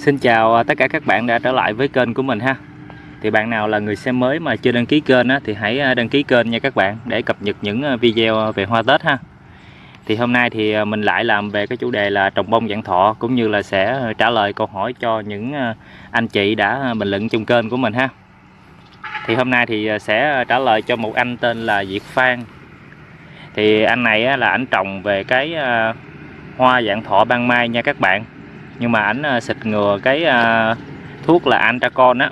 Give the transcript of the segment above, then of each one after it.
Xin chào à, tất cả các bạn đã trở lại với kênh của mình ha. Thì bạn nào là người xem mới mà chưa đăng ký kênh á, thì hãy à, đăng ký kênh nha các bạn Để cập nhật những à, video về hoa Tết ha. Thì hôm nay thì mình lại làm về cái chủ đề là trồng bông dạng thọ Cũng như là sẽ trả lời câu hỏi cho những anh chị đã bình luận trong kênh của mình ha. Thì hôm nay thì sẽ trả lời cho một anh tên là Diệt Phan. Thì anh này là anh trồng về cái hoa dạng thọ ban mai nha các bạn nhưng mà ảnh ờ, xịt ngừa cái ờ, thuốc là antracon á.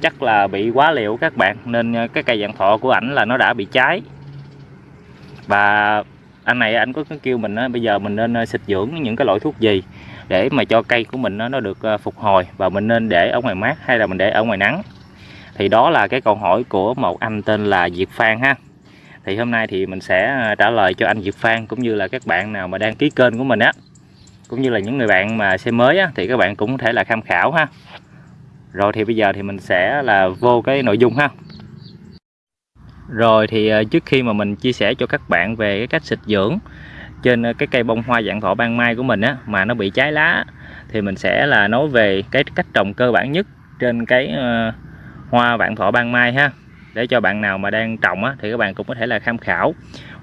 Chắc là bị quá liều các bạn nên ờ, cái cây dạng thọ của ảnh là nó đã bị cháy. Và anh này anh có kêu mình á, bây giờ mình nên xịt dưỡng những cái loại thuốc gì để mà cho cây của mình nó, nó được phục hồi và mình nên để ở ngoài mát hay là mình để ở ngoài nắng? Thì đó là cái câu hỏi của một anh tên là Diệp Phan ha. Thì hôm nay thì mình sẽ trả lời cho anh Diệp Phan cũng như là các bạn nào mà đăng ký kênh của mình á cũng như là những người bạn mà xe mới á, thì các bạn cũng có thể là tham khảo ha. Rồi thì bây giờ thì mình sẽ là vô cái nội dung ha. Rồi thì ờ, trước khi mà mình chia sẻ cho các bạn về cái cách xịt dưỡng trên ờ, cái cây bông hoa dạng thọ ban mai của mình á mà nó bị cháy lá thì mình sẽ là nói về cái cách trồng cơ bản nhất trên cái ờ, hoa vạn thọ ban mai ha. Để cho bạn nào mà đang trồng á thì các bạn cũng có thể là tham khảo.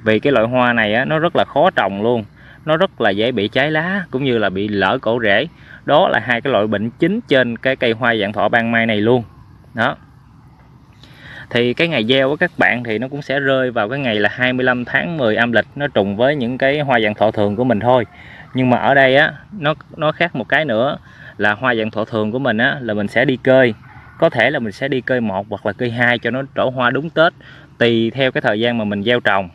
Vì cái loại hoa này á nó rất là khó trồng luôn nó rất là dễ bị cháy lá, cũng như là bị lỡ cổ rễ. Đó là hai cái loại bệnh chính trên cái cây hoa dạng thọ ban mai này luôn. Đó. Thì cái ngày gieo của các bạn thì nó cũng sẽ rơi vào cái ngày là 25 tháng 10 âm lịch, nó trùng với những cái hoa dạng thọ thường của mình thôi. Nhưng mà ở đây á, nó nó khác một cái nữa, là hoa dạng thọ thường của mình á, là mình sẽ đi cơi. Có thể là mình sẽ đi cơi một hoặc là cơi hai cho nó trổ hoa đúng Tết, tùy theo cái thời gian mà mình gieo trồng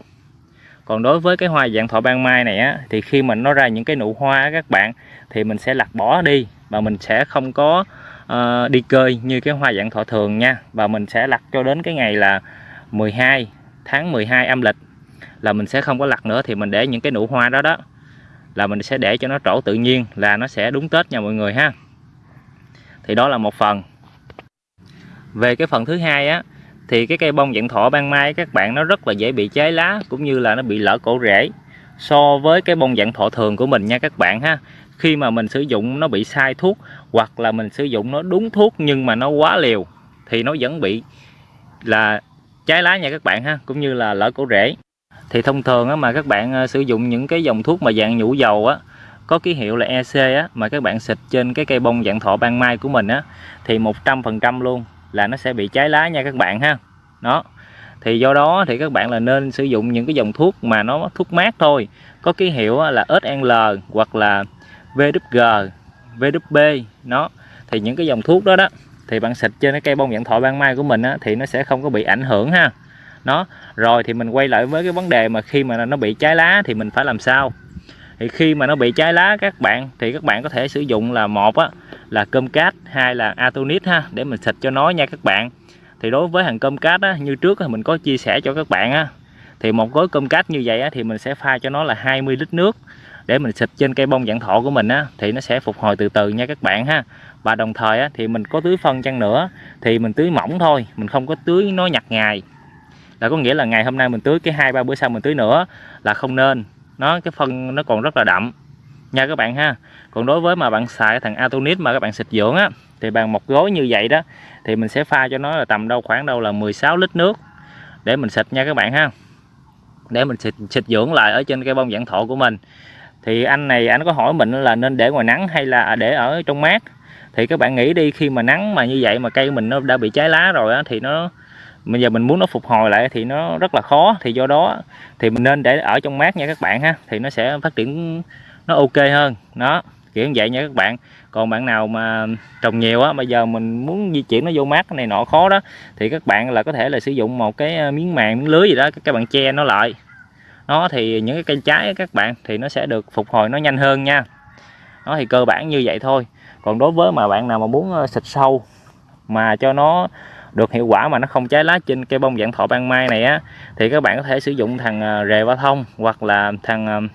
còn đối với cái hoa dạng thọ ban mai này á thì khi mà nó ra những cái nụ hoa á, các bạn thì mình sẽ lặt bỏ đi và mình sẽ không có uh, đi cơi như cái hoa dạng thọ thường nha. Và mình sẽ lặt cho đến cái ngày là 12 tháng 12 âm lịch là mình sẽ không có lặt nữa thì mình để những cái nụ hoa đó đó là mình sẽ để cho nó trổ tự nhiên là nó sẽ đúng Tết nha mọi người ha. Thì đó là một phần. Về cái phần thứ hai á thì cái cây bông dạng thọ ban mai các bạn nó rất là dễ bị cháy lá cũng như là nó bị lỡ cổ rễ. So với cái bông dạng thọ thường của mình nha các bạn ha. Khi mà mình sử dụng nó bị sai thuốc hoặc là mình sử dụng nó đúng thuốc nhưng mà nó quá liều thì nó vẫn bị là cháy lá nha các bạn ha cũng như là lỡ cổ rễ. Thì thông thường á, mà các bạn à, sử dụng những cái dòng thuốc mà dạng nhũ dầu á có ký hiệu là EC á mà các bạn xịt trên cái cây bông dạng thọ ban mai của mình á thì 100% luôn là nó sẽ bị cháy lá nha các bạn ha. Đó. Thì do đó thì các bạn là nên sử dụng những cái dòng thuốc mà nó thuốc mát thôi. Có ký hiệu là SNL hoặc là VWG VWB nó. Thì những cái dòng thuốc đó đó thì bạn xịt trên cái cây bông dạng thọ ban mai của mình á, thì nó sẽ không có bị ảnh hưởng ha. Nó. Rồi thì mình quay lại với cái vấn đề mà khi mà nó bị cháy lá thì mình phải làm sao? Thì khi mà nó bị cháy lá các bạn thì các bạn có thể sử dụng là một á là cơm cát hai là atonit ha để mình xịt cho nó nha các bạn. Thì đối với hàng cơm cát á, như trước mình có chia sẻ cho các bạn á. Thì một gói cơm cát như vậy á, thì mình sẽ pha cho nó là 20 lít nước để mình xịt trên cây bông dạng thọ của mình á thì nó sẽ phục hồi từ từ nha các bạn ha. Và đồng thời á, thì mình có tưới phân chăng nữa thì mình tưới mỏng thôi mình không có tưới nó nhặt ngày là có nghĩa là ngày hôm nay mình tưới cái hai ba bữa sau mình tưới nữa là không nên. Nó cái phân nó còn rất là đậm nha các bạn ha. Còn đối với mà bạn xài thằng Atonit mà các bạn xịt dưỡng á thì bằng một gói như vậy đó thì mình sẽ pha cho nó là tầm đâu khoảng đâu là 16 lít nước để mình xịt nha các bạn ha. Để mình xịt, xịt dưỡng lại ở trên cây bông dạng thọ của mình. Thì anh này anh có hỏi mình là nên để ngoài nắng hay là để ở trong mát? Thì các bạn nghĩ đi khi mà nắng mà như vậy mà cây mình nó đã bị cháy lá rồi á thì nó bây giờ mình muốn nó phục hồi lại thì nó rất là khó. Thì do đó thì mình nên để ở trong mát nha các bạn ha. Thì nó sẽ phát triển nó ok hơn. Nó kiểu như vậy nha các bạn. Còn bạn nào mà trồng nhiều á, bây giờ mình muốn di chuyển nó vô mát này nọ khó đó, thì các bạn là có thể là sử dụng một cái ờ, miếng màng, miếng lưới gì đó, các bạn che nó lại. Nó thì những cái cây trái các bạn, thì nó sẽ được phục hồi nó nhanh hơn nha. Nó thì cơ bản như vậy thôi. Còn đối với mà bạn nào mà muốn ờ, xịt sâu mà cho nó được hiệu quả mà nó không cháy lá trên cây bông dạng thọ ban mai này á, thì các bạn có thể sử dụng thằng ờ, rề ba thông hoặc là thằng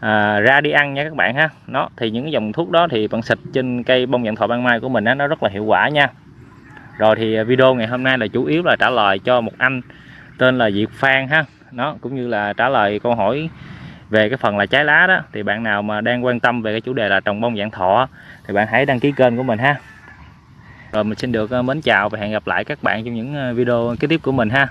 à, ra đi ăn nha các bạn ha. Nó thì những cái dòng thuốc đó thì bạn xịt trên cây bông dạng thọ ban mai của mình á, nó rất là hiệu quả nha. Rồi thì à, video ngày hôm nay là chủ yếu là trả lời cho một anh tên là Diệp Phan ha. Nó cũng như là trả lời câu hỏi về cái phần là trái lá đó. Thì bạn nào mà đang quan tâm về cái chủ đề là trồng bông dạng thọ thì bạn hãy đăng ký kênh của mình ha. Rồi mình xin được à, mến chào và hẹn gặp lại các bạn trong những à, video kế tiếp của mình ha.